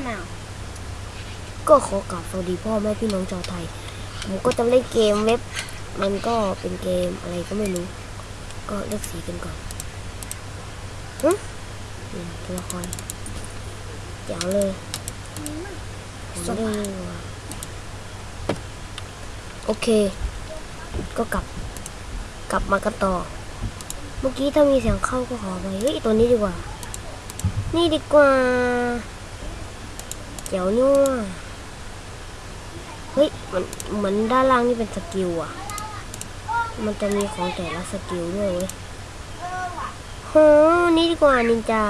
now. ก็ขอกราบสวัสดีพ่อแม่พี่น้องชาวไทย ผมก็จะเล่นเกมเว็บ มันก็เป็นเกมอะไรก็ไม่รู้ ก็เลือกสีกันก่อนฮึตัวละครเจ๋วเลยผมเล่นว่ะโอเค ก็กลับ กลับมากันต่อ เมื่อกี้ถ้ามีเสียงเข้าก็ขอไปเฮ้ยตัวนี้ดีกว่า นี่ดีกว่า เจ๋งนี่ว่ะเฮ้ยมันเหมือนด้านล่างนี่เป็น skill อะมันจะมีของแต่ละ skill ด้วยเว้ยโหนี่ดีกว่านินจา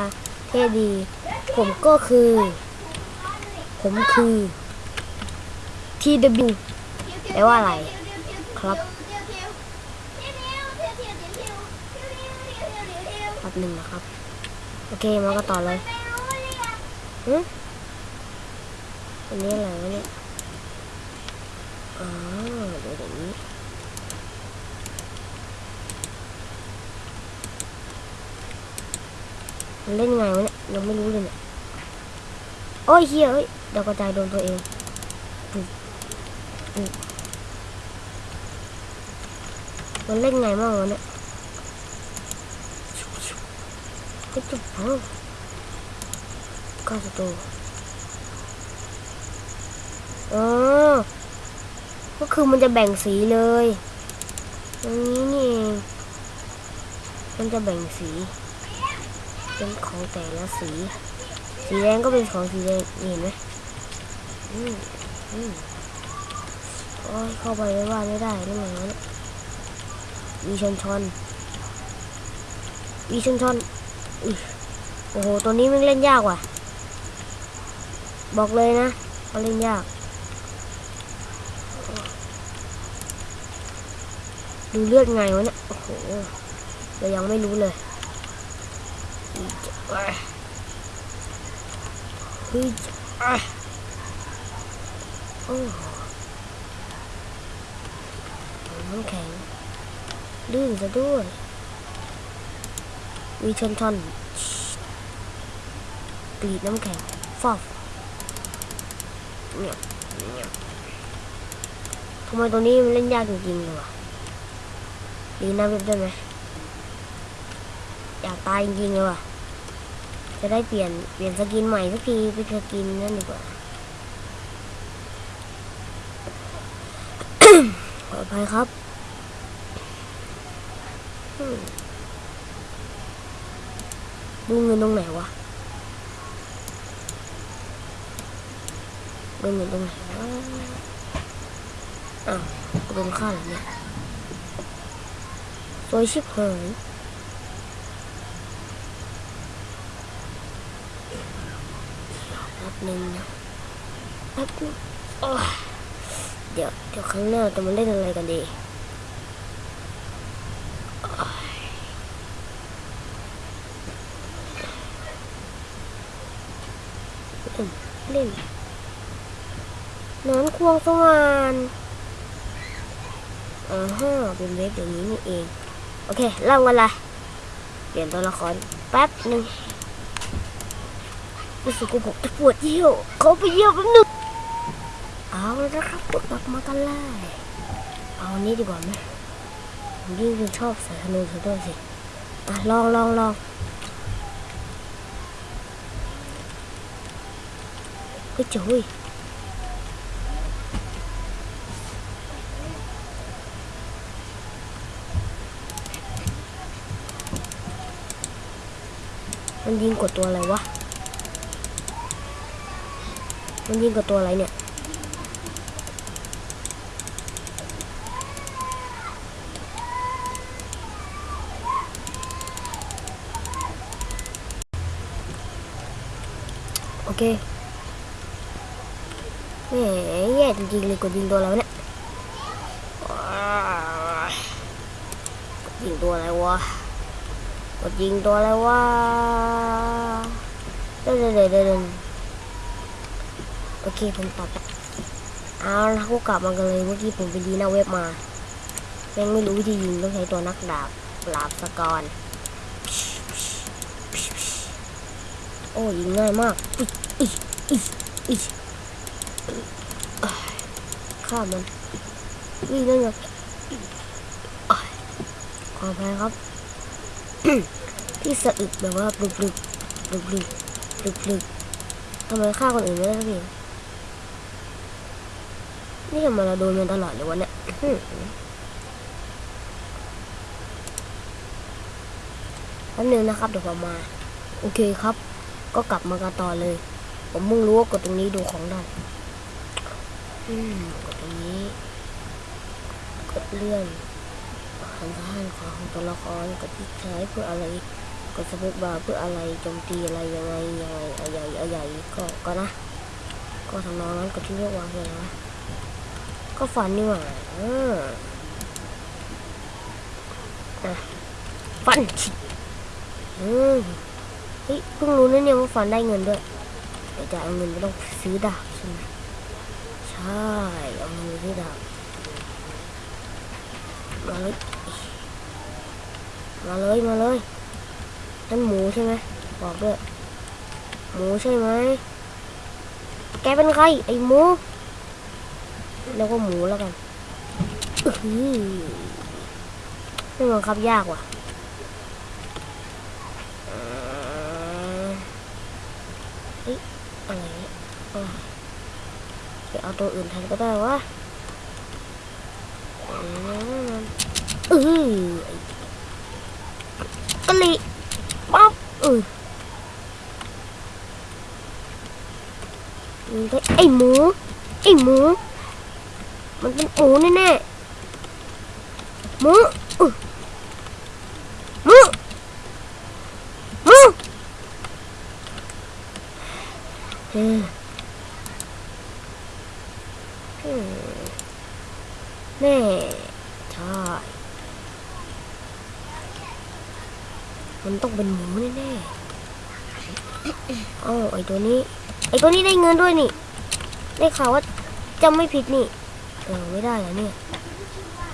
เท่ดี ผมก็คือ ผมคือ TW แปลว่าอะไร ครับแป๊บหนึ่งนะครับ โอเคมาก็ต่อเลยอืม อันนี้อะไรวะเนี่ยอ๋อเดี๋ยวนี้มันเล่นไงวะเนี่ยยังไม่รู้เลยเนี่ยโอ้ยเฮียเอ้ยดาวกระจายโดนตัวเองปุ๊บปุ๊บมันเล่นไงบ้างวะเนี่ยก็จุบเพิ่มก้าสตู เออ ก็คือมันจะแบ่งสีเลยอย่างนี้นี่เองมันจะแบ่งสี เป็นของแต่ละสี สีแดงก็เป็นของสีแดงเห็นไหมอืมอืมโอ้ยเข้าไปไม่ว่าไม่ได้นั่นไงวะเนี่ยวีชนชอนวีชนชอนอุ๊ยโอ้โห ตัวนี้มันเล่นยากว่ะ บอกเลยนะว่าเล่นยาก ดูเลือดไงวะเนี่ย โอ้โห เรายังไม่รู้เลยเฮ้ยโอ้โหน้ำแข็งลื่นซะด้วยมีชนทอนกรีดน้ำแข็งฟอบเนี่ยเนี่ยทำไมตัวนี้มันเล่นยากจริงๆเลยวะ ดีนะเว็บได้ไหมอยากตายจริงๆเลยว่ะ จะได้เปลี่ยนเปลี่ยนสกินใหม่สักทีเป็นสกินนั่นดีกว่าขออภัยครับดูเงินตรงไหนวะดูเงินตรงไหนวะอ้าวโดนฆ่าเหรอเนี่ย สวยชิบหายแป๊บนึงนะแป๊บนึงโอ้ยเดี๋ยวเดี๋ยวครั้งหน้าจะมาเล่นอะไรกันดีโอ้ยเล่นเล่นอนควงสว่านอ่าฮะเป็นเว็บอย่างนี้นี่เอง โอเคเริ่มกันเลยเปลี่ยนตัวละครแป๊บหนึ่งรู้สึกว่าผมจะปวดเยี่ยวเขาไปเยี่ยวแป๊บหนึงเอาแล้วนะครับกดกลับมากันเลยเอาอันนี้ดีกว่าไหมผมยิ่งเป็นชอบใส่ธนูซะด้วยสิอะลองลองลองเฮ้ยจุ้ย มันยิงกดตัวอะไรวะ มันยิงกดตัวอะไรเนี่ย โอเคแหมแย่จริงๆเลยกดยิงตัวแล้วะเนี่ยยิงตัวอะไรวะ ดยิงตัวอะไรวะเดินเดินเดินเดินโอเคผมตอบเอาละก็กลับมากันเลยเมื่อกี้ผมไปดีหน้าเว็บมายังไม่รู้วิธียิงต้องใช้ตัวนักดาบปราบสกอรโอ้ยิงง่ายมากข้ามันวิ่นั่นไงขออภัยครับ ที่สะอึกแบบว่าปลุกปลุกปลุกปลุกปลุกปลุกทำไมฆ่าคนอื่นไม่ได้สักทีนี่ทำไมเราโดนมันตลอดเลยวะเนี่ยแป๊บนึงนะครับเดี๋ยวผมมา โอเคครับ ก็กลับมากันต่อเลย ผมมุ่งรู้ว่ากดตรงนี้ดูของได้อืมกดตรงนี้ กดเลื่อน หันซ้ายหันของตัวละครกดที่ใช้เพื่ออะไรกดสเปซบาร์เพื่ออะไรโจมตีอะไรยังไงยังไงอะไรใหญ่อะไรใหญ่ก็ก็นะ ก็ทำนองนั้นกดที่เรียกว่าอะไรนะก็ฟันนี่หว่าอ่าอะฟันฉิดอืมเฮ้ยเพิ่งรู้นะเนี่ยว่าฟันได้เงินด้วยแต่จะเอาเงินไปต้องซื้อดาบใช่ไหมใช่เอาเงินไปซื้อดาบ มาเลย มาเลย มาเลยนั่นหมูใช่ไหมบอกด้วย หมูใช่ไหม แกเป็นใคร ไอ้หมู แล้วก็หมูแล้วกันอื้อหือไม่บังคับยากว่ะเฮ้ยอะไรเนี่ยเอาตัวอื่นแทนก็ได้วะ ừ. cái ly bóp ừ mình thấy ấy mú ấy mú mình tên ố nữa nè mú ừ. mú mú. Hmm. แน่ๆหมูอื้อหมูมึงเอออืมแน่ใช่มันต้องเป็นหมูแน่ๆเอ้าไอตัวนี้ ไอตัวนี้ได้เงินด้วยนี่ ได้ข่าวว่าจำไม่ผิดนี่เออไม่ได้เหรอเนี่ย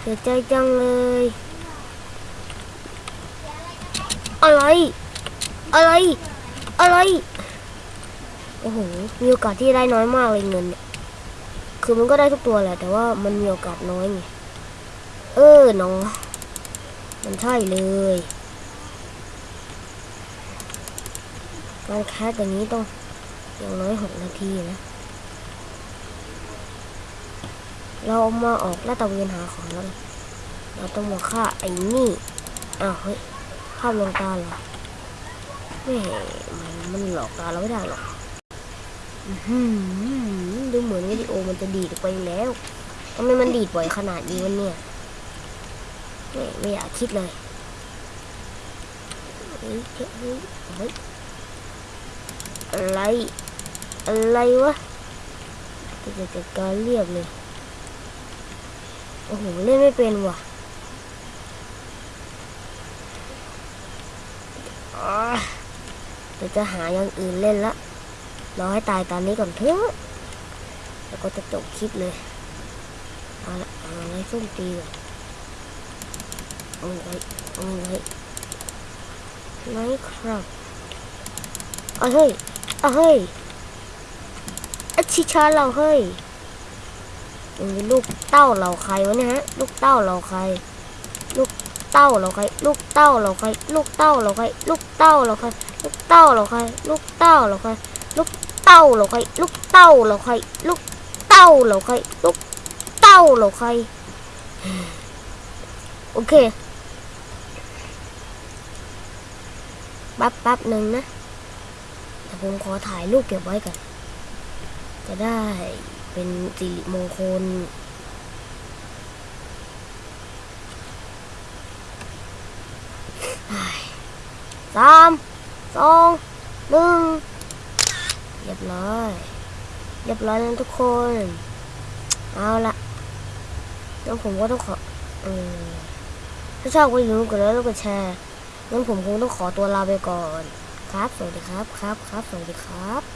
เสียใจจังเลย อะไร อะไร อะไร โอ้โห มีโอกาสที่ได้น้อยมากเลยเงินเนี่ย คือมันก็ได้ทุกตัวแหละ แต่ว่ามันมีโอกาสน้อยไง เออเนาะมันใช่เลยการแคสอย่างนี้ต้องอย่างน้อยหกนาทีนะ เรามาออกลาตะเวนหาของแล้วเราต้องมาฆ่าไอ้นี่ อ้าวเฮ้ยภาพลงตาเหรอแม่มันมันหลอกตาเราไม่ได้หรอก อื้อหือ ดูเหมือนวิดีโอมันจะดีดไปแล้วทำไมมันดีดบ่อยขนาดนี้วะเนี่ยแม่ไม่อยากคิดเลยเฮ้ยเฮ้ยเฮ้ยอะไรอะไรวะจะจัดการเรียบเลยโอ้โหเล่นไม่เป็นว่ะอ่าเดี๋ยวจะหาอย่างอื่นเล่นละรอให้ตายตอนนี้ก่อนเถอะ ก็จะจบคลิปเลยเอาละเอาอะไรส้มตีก่อนเอาไว้เอาไว้ไหนครับเอาเฮ้ยเอาเฮ้ยอชิชาเราเฮ้ยมันลูกเต้าเราใครวะเนี่ยฮะ ลูกเต้าเราใคร ลูกเต้าเราใคร ลูกเต้าเราใคร ลูกเต้าเราใคร ลูกเต้าเราใคร ลูกเต้าเราใคร ลูกเต้าเราใคร ลูกเต้าเราใคร ลูกเต้าเราใคร ลูก เต้าเราใครลูกเต้าเราใครโอเคแป๊บแป๊บหนึ่งนะแต่ผมขอถ่ายรูปเก็บไว้ก่อนจะได้เป็นสิริมงคลสามสองหนึ่งเรียบร้อย เรียบร้อยแล้วทุกคน เอาละแล้วผมก็ต้องขออถ้าชอบก็อย่าลืมกดไลค์แล้วกดแชร์งั้นผมคงต้องขอตัวลาไปก่อน ครับ สวัสดีครับ ครับ ครับ สวัสดีครับ